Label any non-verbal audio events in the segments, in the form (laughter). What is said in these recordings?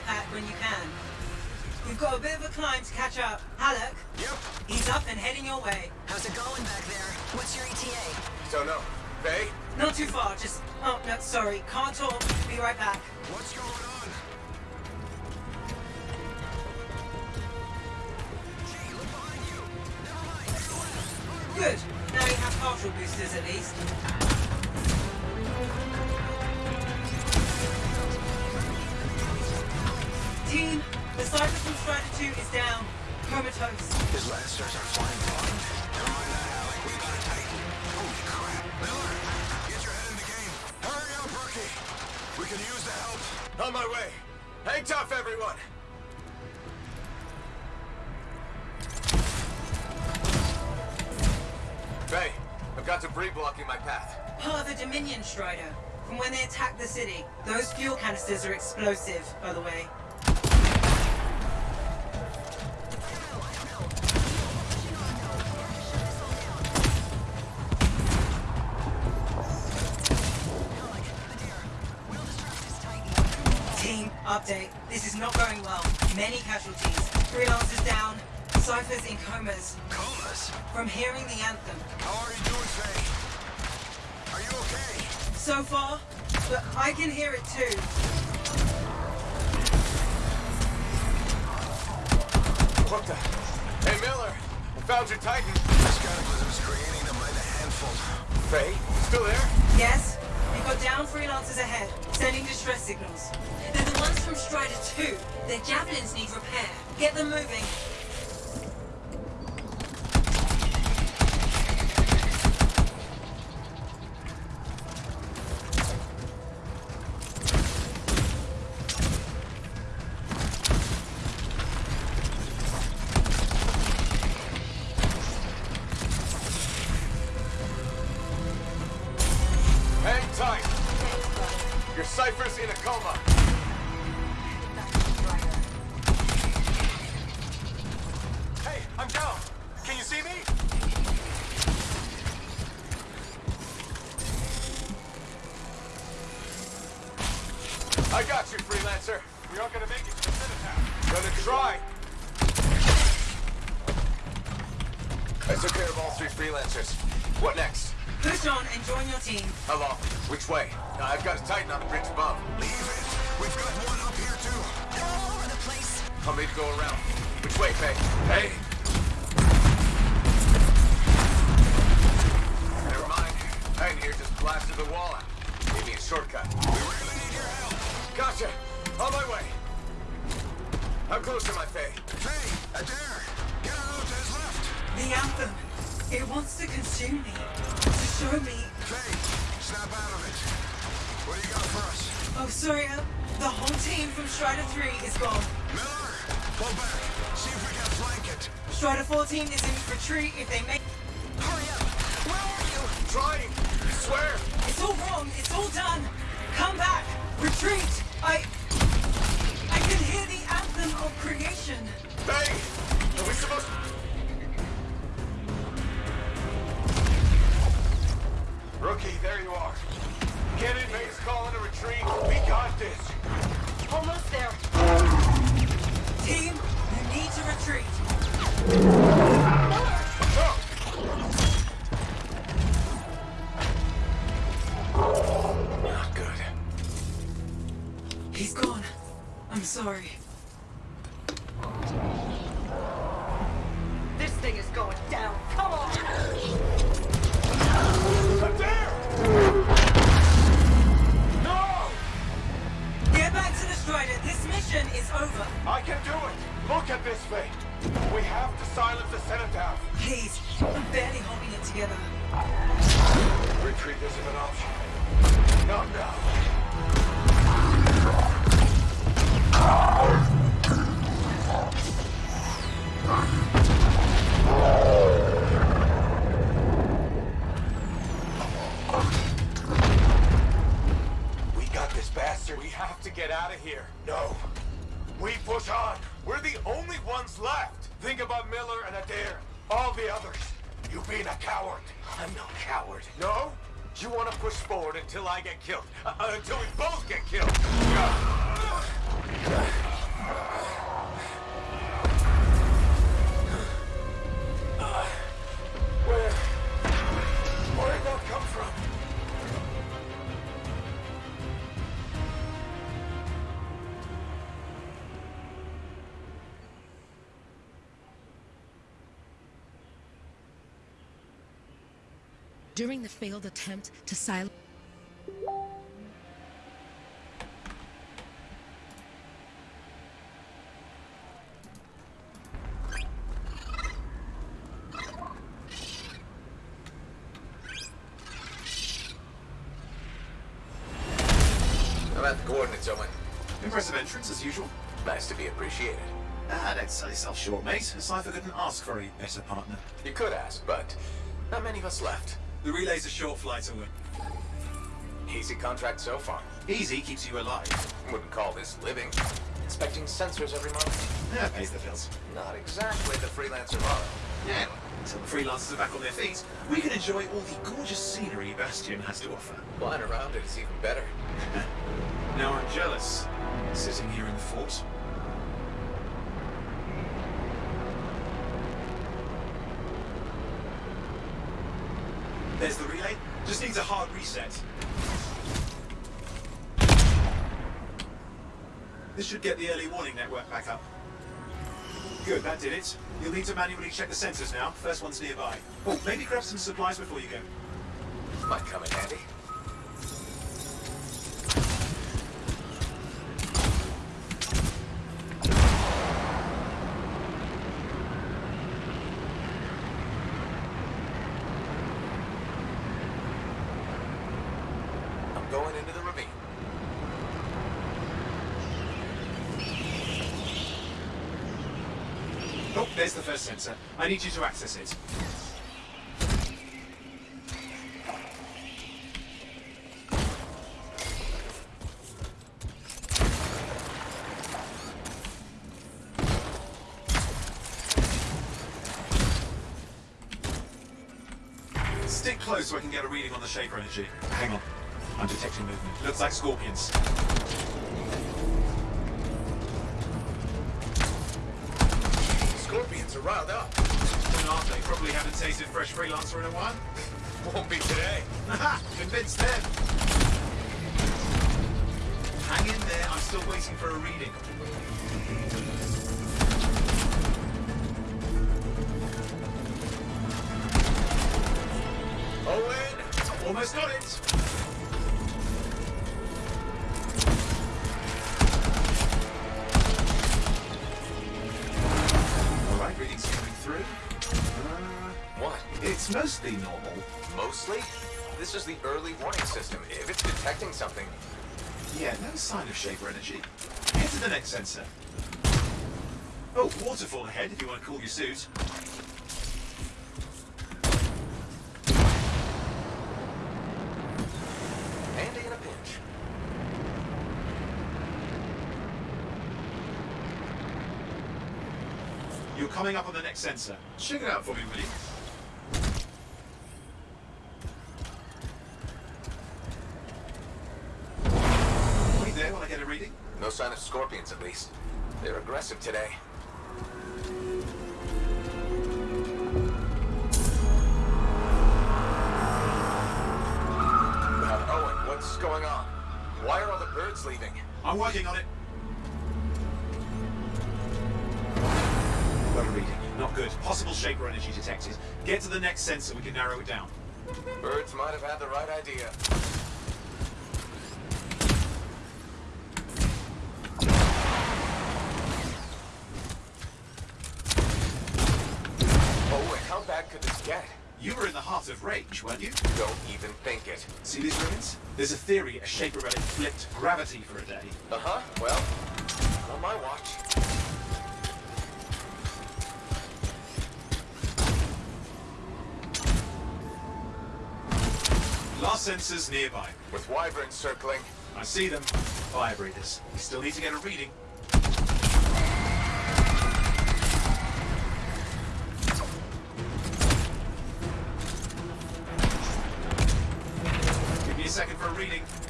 care pack when you can. We've got a bit of a climb to catch up. Haluk, Yep. he's up and heading your way. How's it going back there? What's your ETA? Don't know. Faye? Not too far, just... Oh, no, sorry. Can't talk. Be right back. What's going on? Gee, look behind you. Never mind. Good. Now you have partial boosters at least. Team, the Cypher from Strider 2 is down. Comatose. His Lancers are flying blind. Never mind that, Alec. We got a Titan. Holy crap. Miller, get your head in the game. Hurry up, rookie. We can use the help. On my way. Hang tough, everyone. Faye, I've got debris blocking my path. Part of the Dominion Strider. From when they attacked the city. Those fuel canisters are explosive, by the way. From hearing the anthem. How are you doing, Faye? Are you okay? So far, but I can hear it too. What the? Hey, Miller. I found your Titan. This cataclysm's creating them by the handful. Faye, still there? Yes? We've got down freelancers ahead, sending distress signals. They're the ones from Strider 2. Their javelins need repair. Get them moving. I got you, freelancer. We aren't gonna make it to the Citadel. Gonna try. I took care of all three freelancers. What next? Push on and join your team. How long? Which way? I've got a Titan on the bridge above. Leave it. We've got one up here too. They're all over the place. I'll need to go around. Which way, Faye? Hey! Never mind. Titan here just blasted the wall out. Gave me a shortcut. Gotcha. On my way. How close am I, Faye? Faye, Adair. Get out of his left. The anthem. It wants to consume me. To show me. Faye, snap out of it. What do you got for us? Oh, sorry. Uh, the whole team from Strider 3 is gone. Miller, pull back. See if we can flank it. Strider 14 is in retreat if they make... Hurry up. Where are you? Trying. I swear. It's all wrong. It's all done. Come back. Retreat. I... I can hear the anthem of creation. Faye, are we supposed to... Rookie, there you are. Get in, Faye's calling a retreat. We got this. Almost there. Team, you need to retreat. Sorry. I'm no coward. No? You want to push forward until I get killed. Uh, uh, until we both get killed. During the failed attempt to silence. I'm the coordinates, Owen. Impressive entrance, as usual. Nice to be appreciated. Ah, don't sell yourself short, mate. Cypher couldn't ask for a better partner. You could ask, but not many of us left. The relay's a short flight, Owen. Easy contract so far. Easy keeps you alive. Wouldn't call this living. Inspecting sensors every month? Yeah, pays the bills. Not exactly the freelancer model. Yeah, until the freelancers are back on their feet, we can enjoy all the gorgeous scenery Bastion has to offer. Flying around it is even better. (laughs) Now I'm jealous, sitting here in the fort. There's the relay. Just needs a hard reset. This should get the early warning network back up. Good, that did it. You'll need to manually check the sensors now. First one's nearby. Oh, maybe grab some supplies before you go. Might come in handy. Going into the ravine. Oh, there's the first sensor. I need you to access it. Stick close so I can get a reading on the Shaper energy. Hang on. I'm detecting movement. Looks like scorpions. Scorpions are riled up. When aren't they? Probably haven't tasted fresh freelancer in a while. Won't be today. Haha! Convinced them! Hang in there, I'm still waiting for a reading. Owen! Almost got it! Normal. Mostly? This is the early warning system. If it's detecting something, Yeah, no sign of Shaper energy. Head to the next sensor. Oh, waterfall ahead if you want to cool your suit. handy in a pinch. You're coming up on the next sensor. Check it out for me, will you? Wait there while I get a reading. No sign of scorpions, at least. They're aggressive today. Owen, what's going on? Why are all the birds leaving? I'm working on it. A reading. Not good. Possible Shaper energy detected. Get to the next sensor, we can narrow it down. Birds might have had the right idea. You were in the heart of range, weren't you? Don't even think it. See these ruins? There's a theory a Shaper relic flipped gravity for a day. Uh-huh, well, on my watch. Last sensor's nearby. With wyverns circling, I see them. Fire breathers. We still need to get a reading.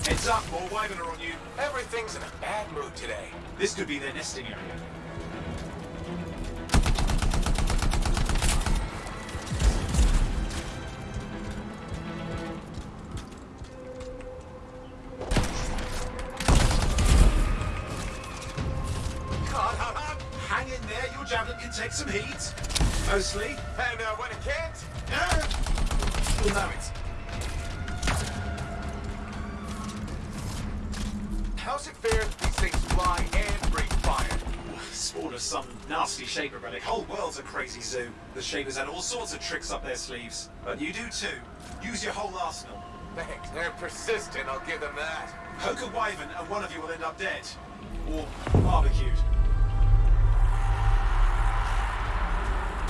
Heads up, more wyvern are on you. everything's in a bad mood today. This could be their nesting area. Hang in there, your javelin can take some heat. Mostly. Crazy zoo. The Shapers had all sorts of tricks up their sleeves. But you do too. Use your whole arsenal. Thanks. They're persistent, I'll give them that. Poke a wyvern and one of you will end up dead. Or barbecued.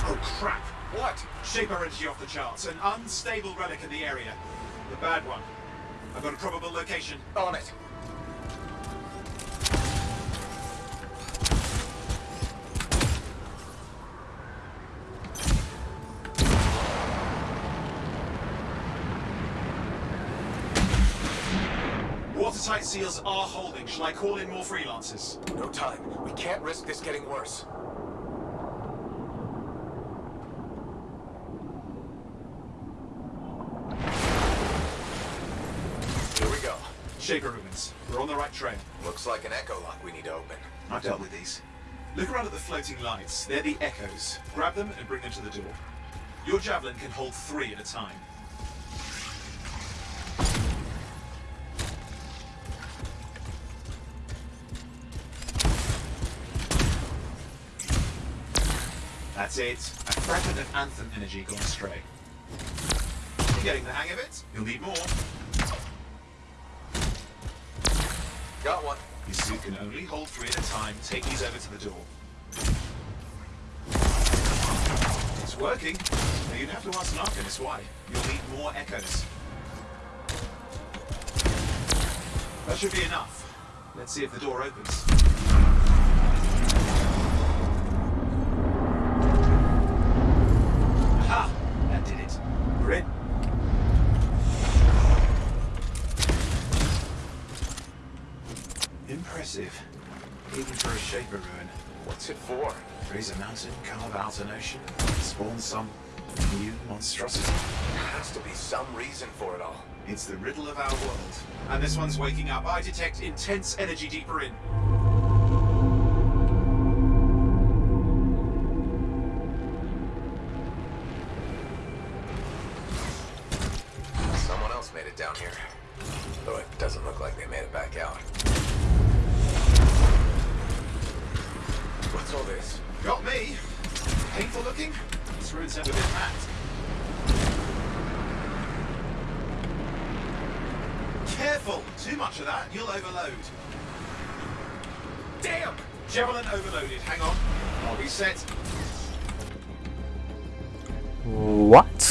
Oh crap! What? Shaper energy off the charts. An unstable relic in the area. The bad one. I've got a probable location. On it. Seals are holding. Shall I call in more freelancers? No time. We can't risk this getting worse. Here we go. Shaper ruins. We're on the right trail. Looks like an echo lock we need to open. I've dealt with these. Look around at the floating lights. They're the echoes. Grab them and bring them to the door. Your javelin can hold three at a time. That's it. A fragment of Anthem energy gone astray. You're getting the hang of it. You'll need more. Got one. Your suit can only hold three at a time. Take these over to the door. It's working. Now you'd have to ask an Arcanist why. You'll need more echoes. That should be enough. Let's see if the door opens. Aha! That did it. We're in. Impressive. Even for a Shaper ruin. What's it for? Raise a mountain, carve out an ocean, spawn some new monstrosity. There has to be some reason for it all. It's the riddle of our world. And this one's waking up. I detect intense energy deeper in. Looking. This ruin's never been hacked. Careful! Too much of that, you'll overload. Damn! Javelin overloaded. Hang on. I'll reset. What?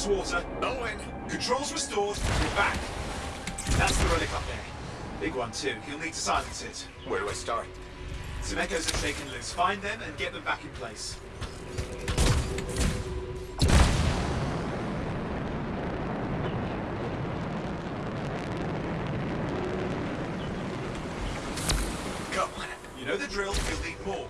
Just water. Owen! Controls restored. We're back. That's the relic up there. Big one too. You'll need to silence it. Where do I start? Some echoes have taken loose. Find them and get them back in place. Come on. You know the drill. You'll need more.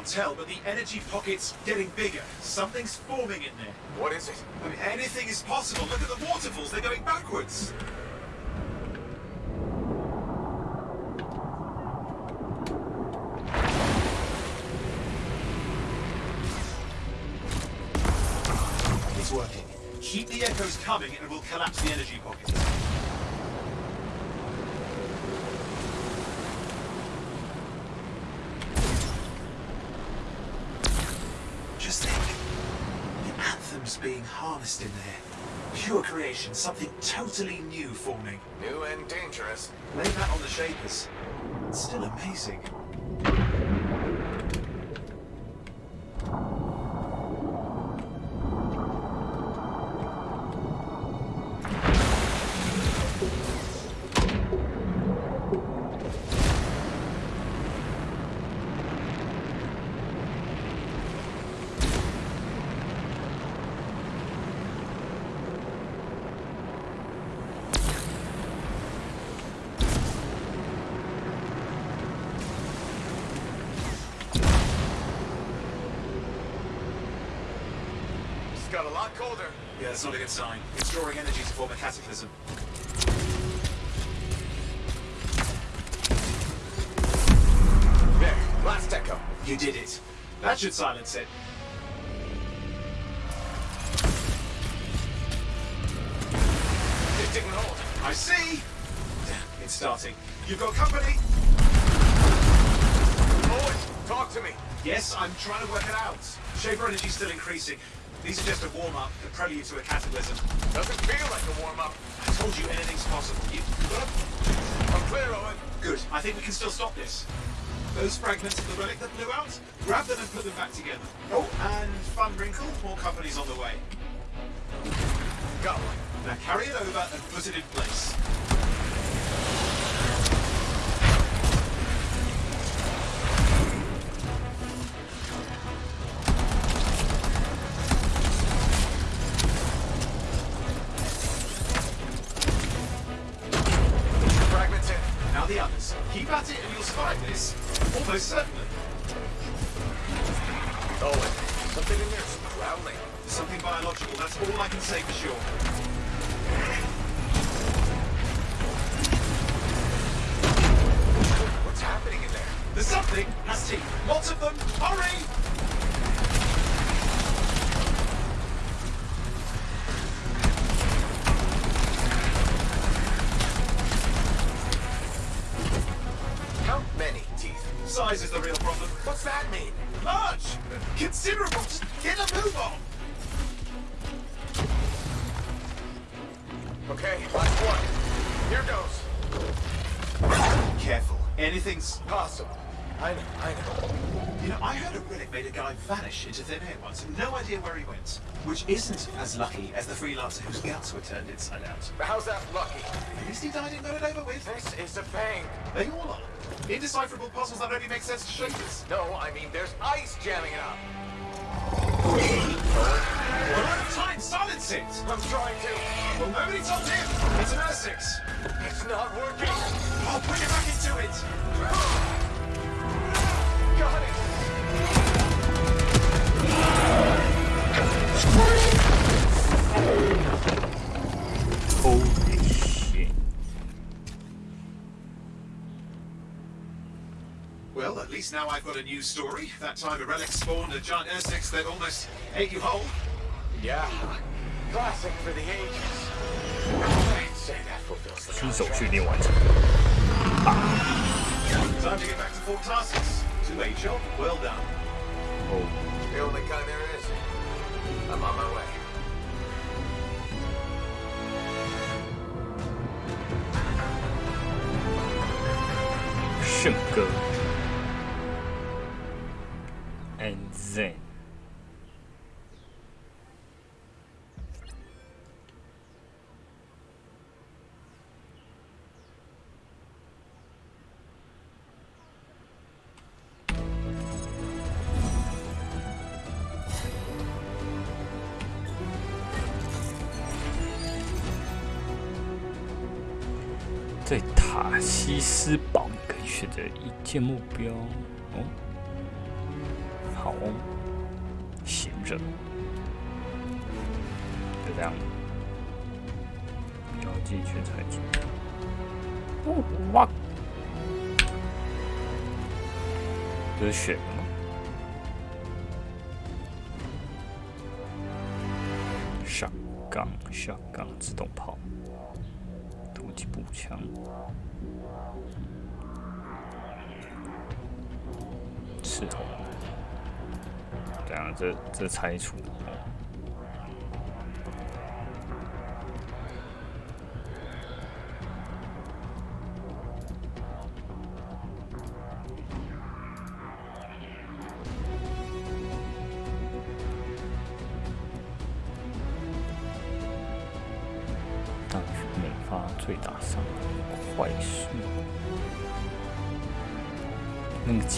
can't tell, but the energy pocket's getting bigger. Something's forming in there. What is it? I mean, anything is possible. Look at the waterfalls. They're going backwards. It's working. Keep the echoes coming and we'll collapse the energy pocket. Harnessed in there. Pure creation, something totally new forming. New and dangerous. Lay that on the shapers. It's still amazing. Got a lot colder. Yeah, that's not a good sign. It's drawing energy to form a cataclysm. There, last echo. You did it. That should silence it. It didn't hold. I see! It's starting. You've got company! Owen, talk to me. Yes, I'm trying to work it out. Shaper energy's still increasing. These are just a warm-up, a prelude to a cataclysm. Doesn't feel like a warm-up. I told you anything's possible. You... I'm clear, Owen. Good. I think we can still stop this. Those fragments of the relic that blew out, grab them and put them back together. Oh, and fun wrinkle, more companies on the way. Go. Now carry it over and put it in place. The others. Keep at it and you'll survive this. Almost certainly. Oh, Owen, something in there's growling. Something biological, that's all I can say for sure. What's happening in there? There's something has teeth. Lots of them. Hurry! Goes. Careful. Anything's... Possible. I know, I know. You know, I heard a relic made a guy vanish into thin air once. No idea where he went. Which isn't as lucky as the freelancer whose guts were turned inside out. But how's that lucky? At least he died and got it over with. This is a pain. They all are. Indecipherable puzzles that only make sense to shapers. No, I mean there's ice jamming it up. We're out of time! Silence it! I'm trying to. Well, nobody told him! It's an Ursix! It's not working. I'll put you back into it! Got it. Holy Well, at least now I've got a new story. That time a relic spawned a giant Ursix that almost ate you whole. Yeah. Classic for the ages. I'd say that fulfills the. Time to get back to Fort Tarsis. Too late, Joe. Well done. Oh. The only guy there is. I'm on my way. 在塔西斯堡，你可以选择一件目标。哦，好哦，闲着，就这样。标。记全采集。哦，哇！这是选的吗？杠、小杠、自动炮、步枪，刺头，这样，这这拆除。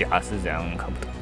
那个甲是怎样看不懂？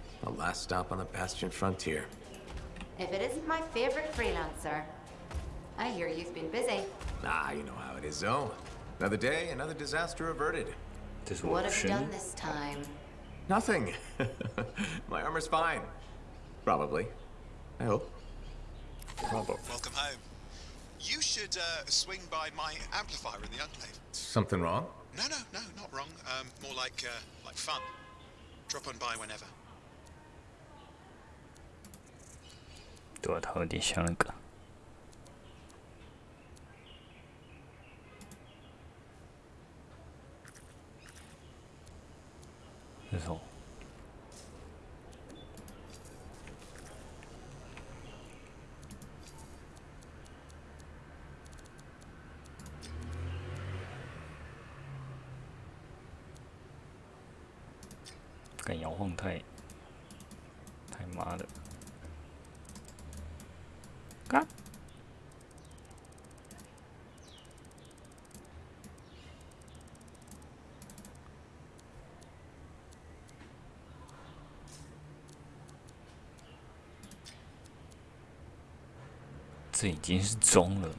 A last stop on the Bastion Frontier. If it isn't my favorite freelancer. I hear you've been busy. Ah, you know how it is, though. Another day, another disaster averted. This what have you done this time? Nothing. (laughs) my armor's fine. Probably. I hope. Probably. Welcome home. You should uh, swing by my amplifier in the Enclave. Something wrong? No, no, no, not wrong. Um, more like, uh, like fun. Drop on by whenever. 对啊，它有点像那个。那种敢摇晃太太妈的！这已经是中了。